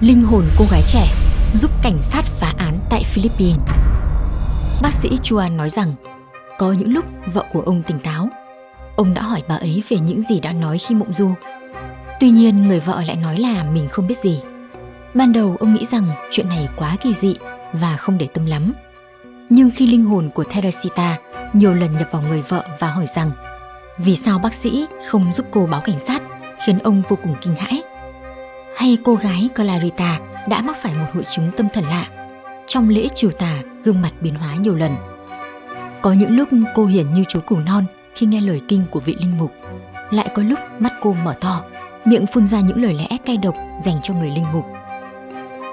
Linh hồn cô gái trẻ giúp cảnh sát phá án tại Philippines. Bác sĩ Chuan nói rằng, có những lúc vợ của ông tỉnh táo. Ông đã hỏi bà ấy về những gì đã nói khi mộng du. Tuy nhiên, người vợ lại nói là mình không biết gì. Ban đầu, ông nghĩ rằng chuyện này quá kỳ dị và không để tâm lắm. Nhưng khi linh hồn của Teresita nhiều lần nhập vào người vợ và hỏi rằng, vì sao bác sĩ không giúp cô báo cảnh sát khiến ông vô cùng kinh hãi. Hay cô gái Clarita đã mắc phải một hội chứng tâm thần lạ. Trong lễ trừ tà, gương mặt biến hóa nhiều lần. Có những lúc cô hiển như chú củ non khi nghe lời kinh của vị linh mục. Lại có lúc mắt cô mở to, miệng phun ra những lời lẽ cay độc dành cho người linh mục.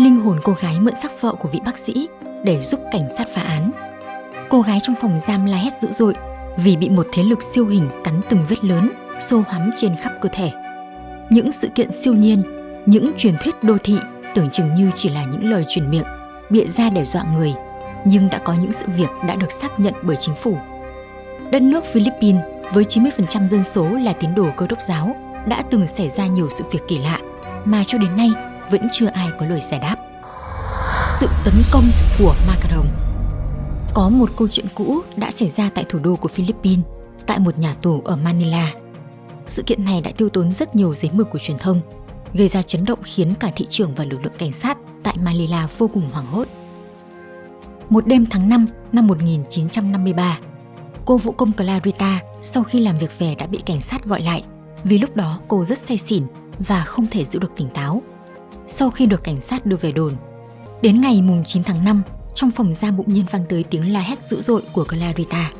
Linh hồn cô gái mượn sắc vợ của vị bác sĩ để giúp cảnh sát phá án. Cô gái trong phòng giam la hét dữ dội vì bị một thế lực siêu hình cắn từng vết lớn, sâu hắm trên khắp cơ thể. Những sự kiện siêu nhiên, những truyền thuyết đô thị tưởng chừng như chỉ là những lời truyền miệng, bịa ra để dọa người, nhưng đã có những sự việc đã được xác nhận bởi chính phủ. Đất nước Philippines với 90% dân số là tín đồ cơ đốc giáo đã từng xảy ra nhiều sự việc kỳ lạ mà cho đến nay vẫn chưa ai có lời giải đáp. Sự tấn công của Macaron Có một câu chuyện cũ đã xảy ra tại thủ đô của Philippines, tại một nhà tù ở Manila. Sự kiện này đã tiêu tốn rất nhiều giấy mực của truyền thông, gây ra chấn động khiến cả thị trường và lực lượng cảnh sát tại Manila vô cùng hoảng hốt. Một đêm tháng 5 năm 1953, cô vũ công Clarita sau khi làm việc về đã bị cảnh sát gọi lại vì lúc đó cô rất say xỉn và không thể giữ được tỉnh táo. Sau khi được cảnh sát đưa về đồn, đến ngày mùng 9 tháng 5, trong phòng giam bụng nhiên vang tới tiếng la hét dữ dội của Clarita.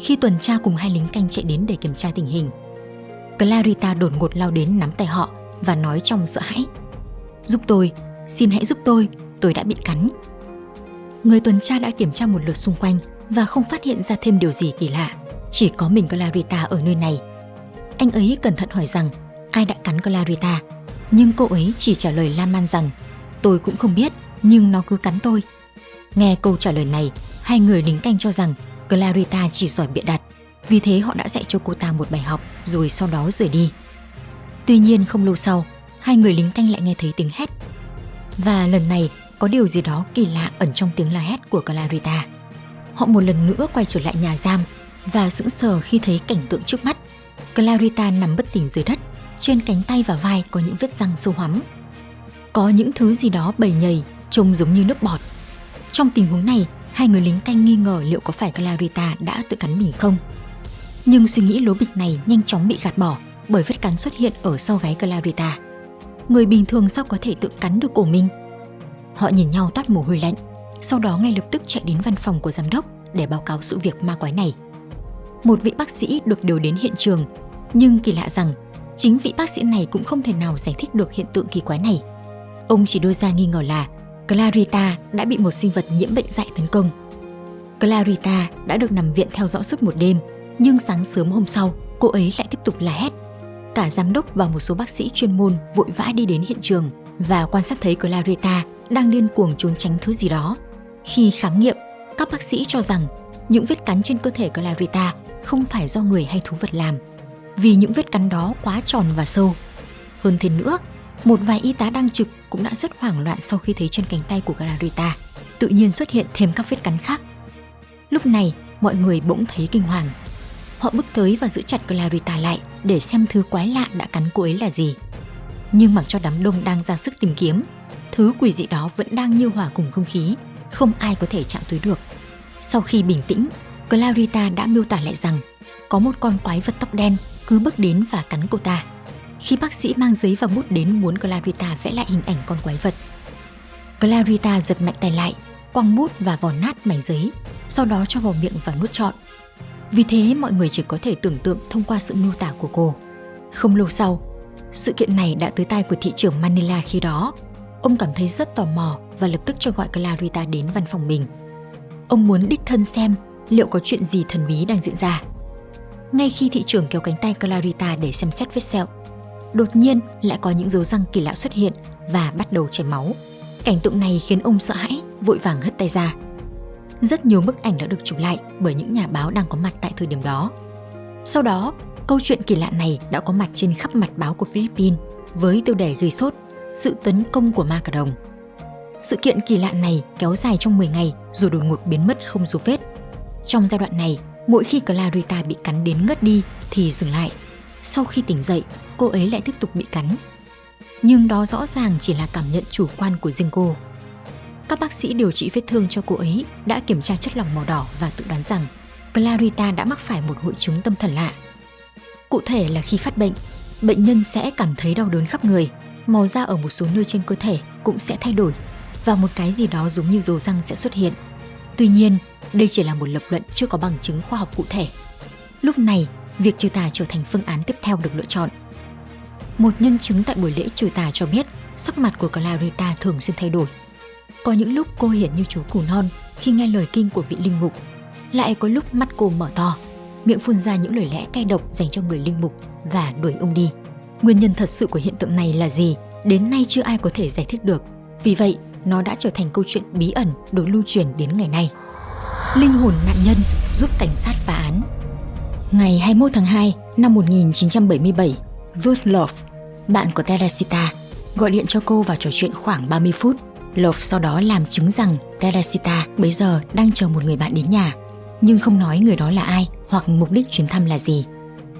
Khi tuần tra cùng hai lính canh chạy đến để kiểm tra tình hình, Clarita đột ngột lao đến nắm tay họ và nói trong sợ hãi. Giúp tôi, xin hãy giúp tôi, tôi đã bị cắn. Người tuần tra đã kiểm tra một lượt xung quanh và không phát hiện ra thêm điều gì kỳ lạ. Chỉ có mình Clarita ở nơi này. Anh ấy cẩn thận hỏi rằng ai đã cắn Clarita, nhưng cô ấy chỉ trả lời lan man rằng tôi cũng không biết, nhưng nó cứ cắn tôi. Nghe câu trả lời này, hai người lính canh cho rằng Clarita chỉ giỏi bịa đặt, vì thế họ đã dạy cho cô ta một bài học rồi sau đó rời đi. Tuy nhiên không lâu sau, hai người lính canh lại nghe thấy tiếng hét. Và lần này có điều gì đó kỳ lạ ẩn trong tiếng la hét của Clarita. Họ một lần nữa quay trở lại nhà giam và sững sờ khi thấy cảnh tượng trước mắt. Clarita nằm bất tỉnh dưới đất, trên cánh tay và vai có những vết răng sâu hoắm. Có những thứ gì đó bầy nhầy, trông giống như nước bọt. Trong tình huống này, hai người lính canh nghi ngờ liệu có phải Clarita đã tự cắn mình không. Nhưng suy nghĩ lố bịch này nhanh chóng bị gạt bỏ bởi vết cắn xuất hiện ở sau gáy Clarita. Người bình thường sao có thể tự cắn được cổ mình? Họ nhìn nhau toát mồ hôi lạnh, sau đó ngay lập tức chạy đến văn phòng của giám đốc để báo cáo sự việc ma quái này. Một vị bác sĩ được điều đến hiện trường, nhưng kỳ lạ rằng chính vị bác sĩ này cũng không thể nào giải thích được hiện tượng kỳ quái này. Ông chỉ đưa ra nghi ngờ là Clarita đã bị một sinh vật nhiễm bệnh dạy tấn công. Clarita đã được nằm viện theo dõi suốt một đêm, nhưng sáng sớm hôm sau, cô ấy lại tiếp tục la hét. Cả giám đốc và một số bác sĩ chuyên môn vội vã đi đến hiện trường và quan sát thấy Clarita đang điên cuồng trốn tránh thứ gì đó. Khi khám nghiệm, các bác sĩ cho rằng những vết cắn trên cơ thể Clarita không phải do người hay thú vật làm, vì những vết cắn đó quá tròn và sâu. Hơn thế nữa, một vài y tá đang trực cũng đã rất hoảng loạn sau khi thấy trên cánh tay của Clarita tự nhiên xuất hiện thêm các vết cắn khác. Lúc này, mọi người bỗng thấy kinh hoàng. Họ bước tới và giữ chặt Clarita lại để xem thứ quái lạ đã cắn cô ấy là gì. Nhưng mặc cho đám đông đang ra sức tìm kiếm, thứ quỷ dị đó vẫn đang như hòa cùng không khí, không ai có thể chạm tới được. Sau khi bình tĩnh, Clarita đã miêu tả lại rằng có một con quái vật tóc đen cứ bước đến và cắn cô ta. Khi bác sĩ mang giấy và bút đến muốn Clarita vẽ lại hình ảnh con quái vật. Clarita giật mạnh tay lại, quăng bút và vò nát mảnh giấy, sau đó cho vào miệng và nuốt trọn. Vì thế mọi người chỉ có thể tưởng tượng thông qua sự miêu tả của cô. Không lâu sau, sự kiện này đã tới tai của thị trưởng Manila khi đó. Ông cảm thấy rất tò mò và lập tức cho gọi Clarita đến văn phòng mình. Ông muốn đích thân xem liệu có chuyện gì thần bí đang diễn ra. Ngay khi thị trưởng kéo cánh tay Clarita để xem xét vết sẹo, đột nhiên lại có những dấu răng kỳ lạ xuất hiện và bắt đầu chảy máu. Cảnh tượng này khiến ông sợ hãi, vội vàng hất tay ra. Rất nhiều bức ảnh đã được chụp lại bởi những nhà báo đang có mặt tại thời điểm đó. Sau đó, câu chuyện kỳ lạ này đã có mặt trên khắp mặt báo của Philippines với tiêu đề gây sốt sự tấn công của ma cà rồng. Sự kiện kỳ lạ này kéo dài trong 10 ngày rồi đột ngột biến mất không dấu vết. Trong giai đoạn này, mỗi khi Clarita bị cắn đến ngất đi thì dừng lại. Sau khi tỉnh dậy, cô ấy lại tiếp tục bị cắn. Nhưng đó rõ ràng chỉ là cảm nhận chủ quan của riêng cô. Các bác sĩ điều trị vết thương cho cô ấy đã kiểm tra chất lỏng màu đỏ và tự đoán rằng Clarita đã mắc phải một hội chứng tâm thần lạ. Cụ thể là khi phát bệnh, bệnh nhân sẽ cảm thấy đau đớn khắp người, màu da ở một số nơi trên cơ thể cũng sẽ thay đổi và một cái gì đó giống như rồ răng sẽ xuất hiện. Tuy nhiên, đây chỉ là một lập luận chưa có bằng chứng khoa học cụ thể. Lúc này, việc trừ tà trở thành phương án tiếp theo được lựa chọn. Một nhân chứng tại buổi lễ trừ tà cho biết sắc mặt của Clarita thường xuyên thay đổi. Có những lúc cô hiển như chú củ non khi nghe lời kinh của vị linh mục. Lại có lúc mắt cô mở to, miệng phun ra những lời lẽ cay độc dành cho người linh mục và đuổi ông đi. Nguyên nhân thật sự của hiện tượng này là gì? Đến nay chưa ai có thể giải thích được. Vì vậy, nó đã trở thành câu chuyện bí ẩn được lưu truyền đến ngày nay. Linh hồn nạn nhân giúp cảnh sát phá án Ngày 21 tháng 2 năm 1977, Ruth Love, bạn của Teresita, gọi điện cho cô và trò chuyện khoảng 30 phút. Lộc sau đó làm chứng rằng Teresita bây giờ đang chờ một người bạn đến nhà, nhưng không nói người đó là ai hoặc mục đích chuyến thăm là gì.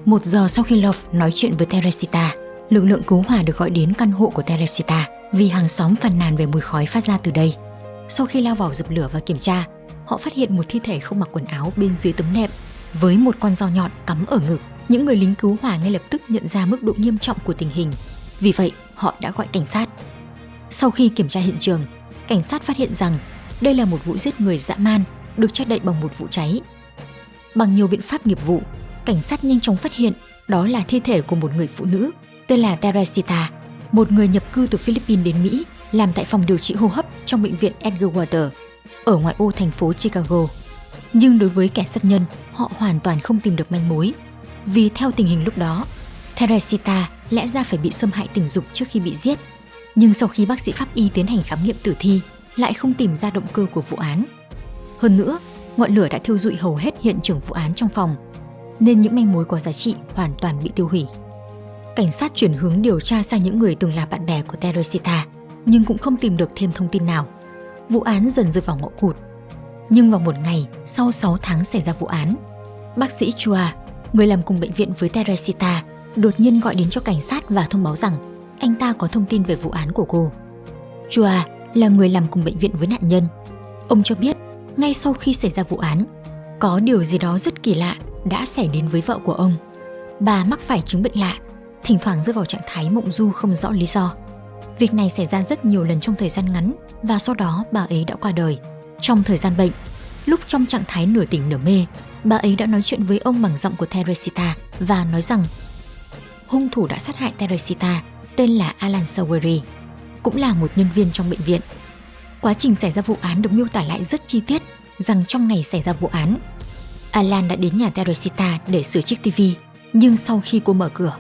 Một giờ sau khi Lộc nói chuyện với Teresita, lực lượng cứu hỏa được gọi đến căn hộ của Teresita vì hàng xóm phàn nàn về mùi khói phát ra từ đây. Sau khi lao vào dập lửa và kiểm tra, họ phát hiện một thi thể không mặc quần áo bên dưới tấm nệm với một con dao nhọn cắm ở ngực. Những người lính cứu hỏa ngay lập tức nhận ra mức độ nghiêm trọng của tình hình. Vì vậy, họ đã gọi cảnh sát. Sau khi kiểm tra hiện trường, cảnh sát phát hiện rằng đây là một vụ giết người dã man được che đậy bằng một vụ cháy. Bằng nhiều biện pháp nghiệp vụ, cảnh sát nhanh chóng phát hiện đó là thi thể của một người phụ nữ tên là Teresita, một người nhập cư từ Philippines đến Mỹ làm tại phòng điều trị hô hấp trong bệnh viện Edgar Water ở ngoại ô thành phố Chicago. Nhưng đối với kẻ sát nhân, họ hoàn toàn không tìm được manh mối. Vì theo tình hình lúc đó, Teresita lẽ ra phải bị xâm hại tình dục trước khi bị giết. Nhưng sau khi bác sĩ pháp y tiến hành khám nghiệm tử thi, lại không tìm ra động cơ của vụ án. Hơn nữa, ngọn lửa đã thiêu dụi hầu hết hiện trường vụ án trong phòng, nên những manh mối có giá trị hoàn toàn bị tiêu hủy. Cảnh sát chuyển hướng điều tra sang những người từng là bạn bè của Teresita, nhưng cũng không tìm được thêm thông tin nào. Vụ án dần rơi vào ngõ cụt nhưng vào một ngày sau 6 tháng xảy ra vụ án, bác sĩ Chua, người làm cùng bệnh viện với Teresita, đột nhiên gọi đến cho cảnh sát và thông báo rằng anh ta có thông tin về vụ án của cô. Chua là người làm cùng bệnh viện với nạn nhân. Ông cho biết, ngay sau khi xảy ra vụ án, có điều gì đó rất kỳ lạ đã xảy đến với vợ của ông. Bà mắc phải chứng bệnh lạ, thỉnh thoảng rơi vào trạng thái mộng du không rõ lý do. Việc này xảy ra rất nhiều lần trong thời gian ngắn và sau đó bà ấy đã qua đời. Trong thời gian bệnh, lúc trong trạng thái nửa tỉnh nửa mê, bà ấy đã nói chuyện với ông bằng giọng của Teresita và nói rằng hung thủ đã sát hại Teresita tên là Alan Saweri, cũng là một nhân viên trong bệnh viện. Quá trình xảy ra vụ án được miêu tả lại rất chi tiết rằng trong ngày xảy ra vụ án, Alan đã đến nhà Teresita để sửa chiếc TV, nhưng sau khi cô mở cửa,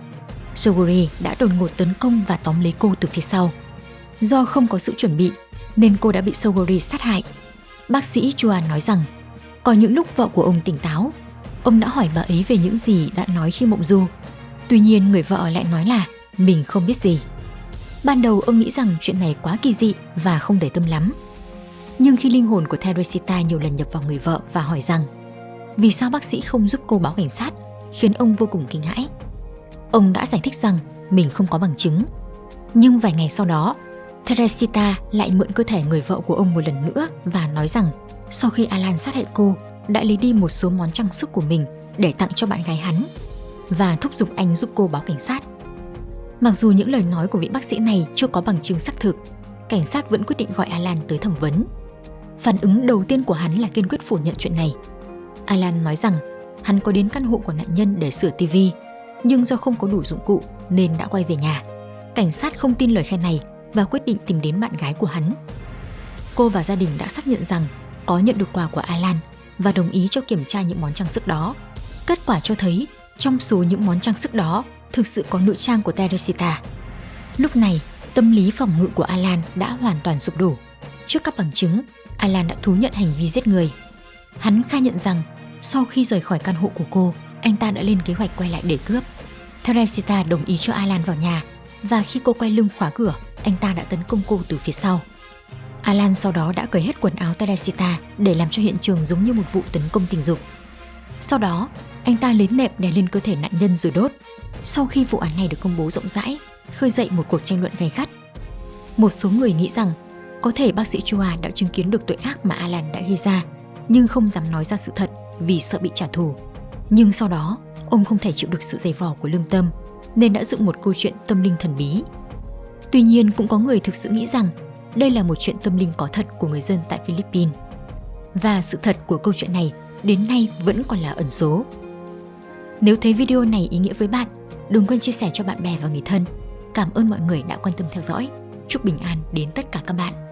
Saweri đã đột ngột tấn công và tóm lấy cô từ phía sau. Do không có sự chuẩn bị, nên cô đã bị Saweri sát hại Bác sĩ Chuan nói rằng, có những lúc vợ của ông tỉnh táo, ông đã hỏi bà ấy về những gì đã nói khi mộng du. Tuy nhiên người vợ lại nói là mình không biết gì. Ban đầu ông nghĩ rằng chuyện này quá kỳ dị và không để tâm lắm. Nhưng khi linh hồn của Teresita nhiều lần nhập vào người vợ và hỏi rằng vì sao bác sĩ không giúp cô báo cảnh sát khiến ông vô cùng kinh hãi. Ông đã giải thích rằng mình không có bằng chứng. Nhưng vài ngày sau đó, Teresita lại mượn cơ thể người vợ của ông một lần nữa và nói rằng sau khi Alan sát hại cô, đã lấy đi một số món trang sức của mình để tặng cho bạn gái hắn và thúc giục anh giúp cô báo cảnh sát. Mặc dù những lời nói của vị bác sĩ này chưa có bằng chứng xác thực, cảnh sát vẫn quyết định gọi Alan tới thẩm vấn. Phản ứng đầu tiên của hắn là kiên quyết phủ nhận chuyện này. Alan nói rằng hắn có đến căn hộ của nạn nhân để sửa TV, nhưng do không có đủ dụng cụ nên đã quay về nhà. Cảnh sát không tin lời khai này và quyết định tìm đến bạn gái của hắn. Cô và gia đình đã xác nhận rằng có nhận được quà của Alan và đồng ý cho kiểm tra những món trang sức đó. Kết quả cho thấy trong số những món trang sức đó thực sự có nữ trang của Teresita. Lúc này, tâm lý phòng ngự của Alan đã hoàn toàn sụp đổ. Trước các bằng chứng, Alan đã thú nhận hành vi giết người. Hắn khai nhận rằng sau khi rời khỏi căn hộ của cô, anh ta đã lên kế hoạch quay lại để cướp. Teresita đồng ý cho Alan vào nhà và khi cô quay lưng khóa cửa, anh ta đã tấn công cô từ phía sau. Alan sau đó đã cởi hết quần áo Teresita để làm cho hiện trường giống như một vụ tấn công tình dục. Sau đó, anh ta lấy nệm đè lên cơ thể nạn nhân rồi đốt. Sau khi vụ án này được công bố rộng rãi, khơi dậy một cuộc tranh luận gay gắt. Một số người nghĩ rằng có thể bác sĩ Chua đã chứng kiến được tội ác mà Alan đã gây ra, nhưng không dám nói ra sự thật vì sợ bị trả thù. Nhưng sau đó, ông không thể chịu được sự dày vò của lương tâm, nên đã dựng một câu chuyện tâm linh thần bí. Tuy nhiên cũng có người thực sự nghĩ rằng đây là một chuyện tâm linh có thật của người dân tại Philippines. Và sự thật của câu chuyện này đến nay vẫn còn là ẩn số. Nếu thấy video này ý nghĩa với bạn, đừng quên chia sẻ cho bạn bè và người thân. Cảm ơn mọi người đã quan tâm theo dõi. Chúc bình an đến tất cả các bạn.